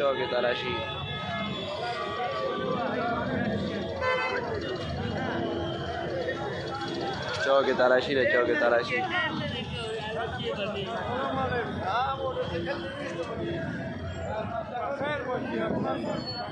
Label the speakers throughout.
Speaker 1: चौक तलाशी चौक तलाशी रे चौक तलाशी Thank हाँ, you.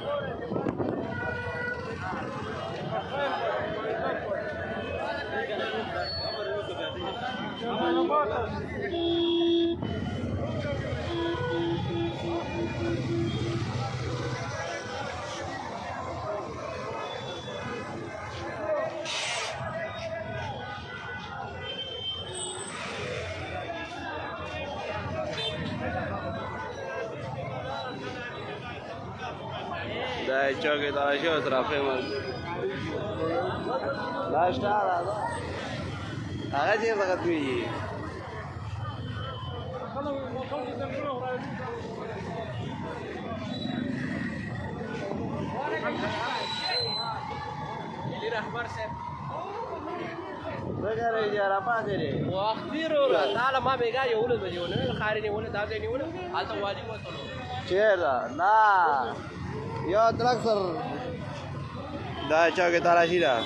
Speaker 1: ای چوکی داشی و طرفی من داشتا داشتا آقا چیز ختمیگی رحمر صاحب دغه راځه پاتې لري وختي وروره تعالی ما بیګا یو له بجونه خارې نه ونه دا نه ونه حالت واجب وته چیرې نه Ya traktor. Dah hecho kita lagi dah.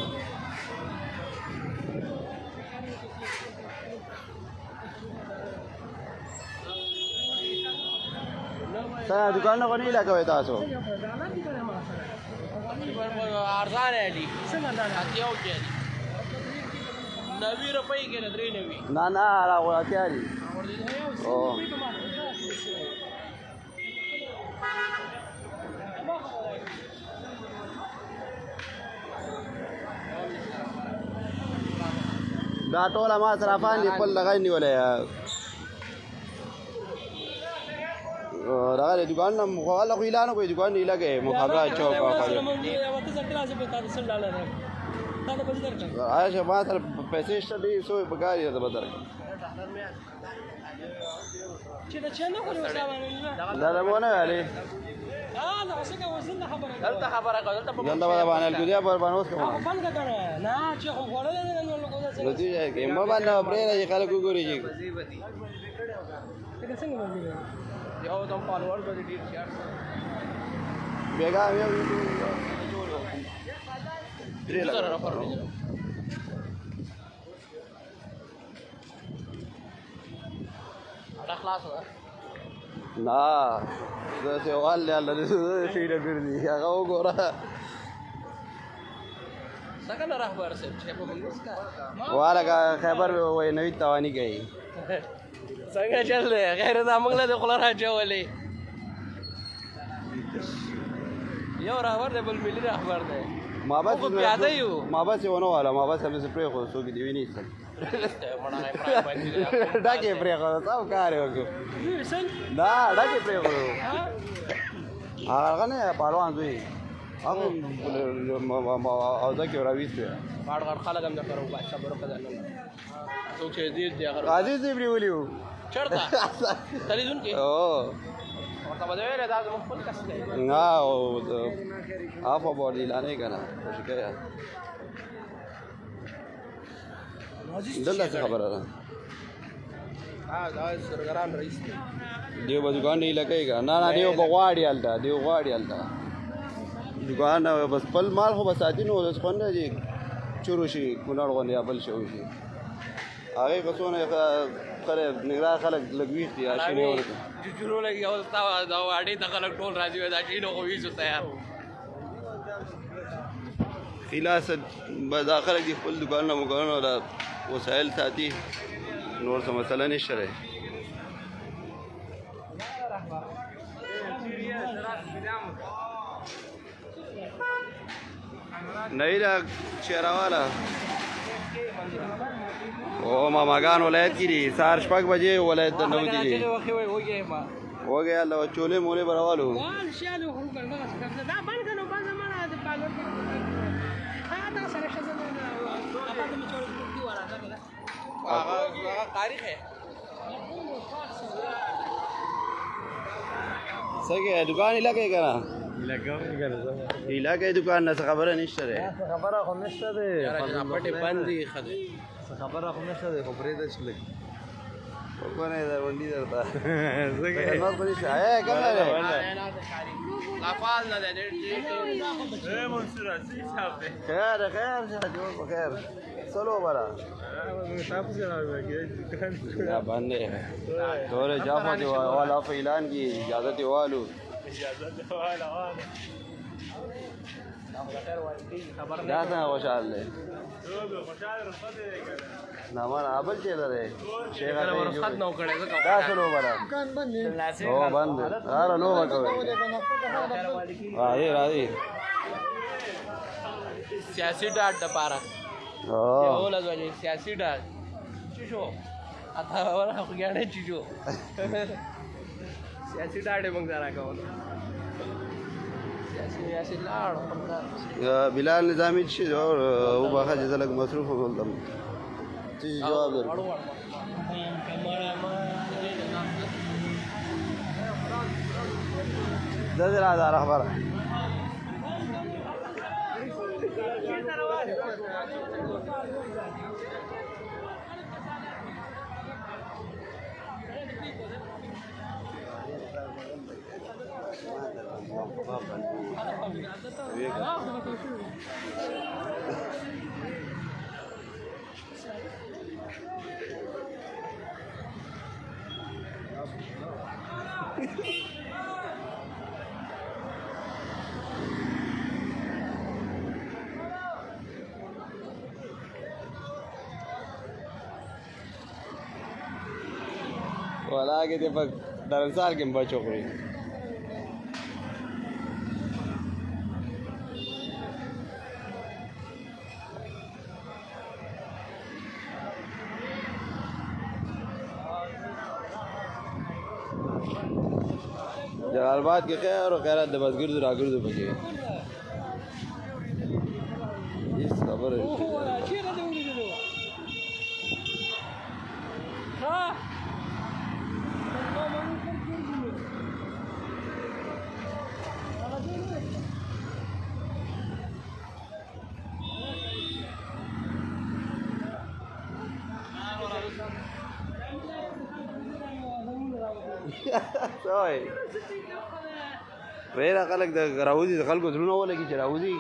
Speaker 1: Saya Saya dukaan kau ni lah kau itu aso. Arzan ali. Hati au jadi. Nabi rupai kita dri nabi. Nana lah kau hati Oh. دا ټول ما صرافان دي خپل دغه نیولې راغله دکان نم غواله خو اعلان کوي دکان نه لګي مخابره چوک او خو عايشه ما تر پیسې شته دي سو په کار یې بدر چې دا چنه کوي دا دا مونږ نه علي نه نه څنګه وزن خبره دلته خبره کوي دلته په دلته باندې الګوریا پر باندې اوس کوم بند کړه نه چې خو غوړل نه نو لوګو څه لږی ځای کې مې باندې پرې نه خلک وګوري چې وظیفتی څنګه څنګه وظیفه یو دم فالوور به ډیر شیار بیگا یو درې لاره پر خلاص نه زه ته وال له الله دې شي نه ګرځي هغه وګوره څنګه راهبر صاحب چې په بنګس کا واره خبر وای نوې توانی کوي څنګه چل دی غیر دا موږ له خپل راځولې یو راهبر دی بل ملي راهبر دی ما بس پیاده یو ما بس ونه والا ما بس هم سپری خو سو کې دی ویني ډاکې پرې خو تاسو کار وکړو دا ډاکې پرې خو هغه نه پهلوان دوی هم او دا کې راويست دی پاړ غړ خلک هم درته وایي صبر وکړه نه څوک چې دې دې هغه عزیز دې پرې ویلو چرته تلیدون کې او ورته به ویل دا زموږ خپل کس دی نه او عفو بولی لانه کنه شکر دلته څه خبره ده دیو به دکان نه لګی که نه نه دیو به غواړي هلته دیو غواړي هلته دکان نه بس بل مال خو به ساتي نو داس خوند دی چورو شي کونړ غوندې یا بل شی وشي هغې به څونه خره نګرا خلک لږ ویښ دي اشي نه ورته چورو لګي او تا دا واډې ته خلک ټول راځي وای دا ټینو خو ویښو تیار خلاص به دا خلک دي خپل دکانونه مګانونه وسایل ساتي نور څه مسله نشته رې نه دا چیرواله او ماماګان ولایت کې دي سار شپږ بجې ولایت ته نو دي وګیا الله چولې مولې برالو تاریخ ہے څنګه دکان لګې کرا لګاوې کرا ایلا کې دکان نه خبره نشته ره خبره خو نشته ده پټه بندي خده خبره خو نشته ده خبره ده چې لګي قربانه در وندی درته زګه خدمت کولی شي اے کنه لا فاز نه دې دې اے منصور اسی صاحب خیر خیر جوړ په خیر سلو برا تاسو جناب کې دا باندې تور جافه دی والا په اعلان کې اجازه دی والو اجازه دی والا دا څنګه خوشحال دی نامان ابل چیرته دی شیخ دا څه لوبه ده هو بند هره لوبه کوي راځي راځي سیاسي ډاټ د پاره هو لږه سیاسي ډاټ چشو اته ولا خو ګاډه چشو سیاسي ډاټ موږ زرا کوو بلال نظامي چی هو او باخا جدا لگ مصروف ہو جواب دے Thank you. ولاګه دې په درنسال کې بچو کړی ارباد کې خیر او غیرت د مزګردو راګردو پکې هیڅ خبره نه وای ویرا خلک د راوځي خلکو زړونه ولګي چې راوځي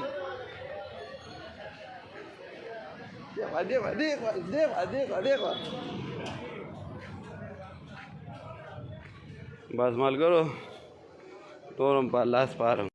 Speaker 1: دیخوا دیخوا دیخوا دیخوا دیخوا دیخوا بس ملګرو تورم په لاس پارم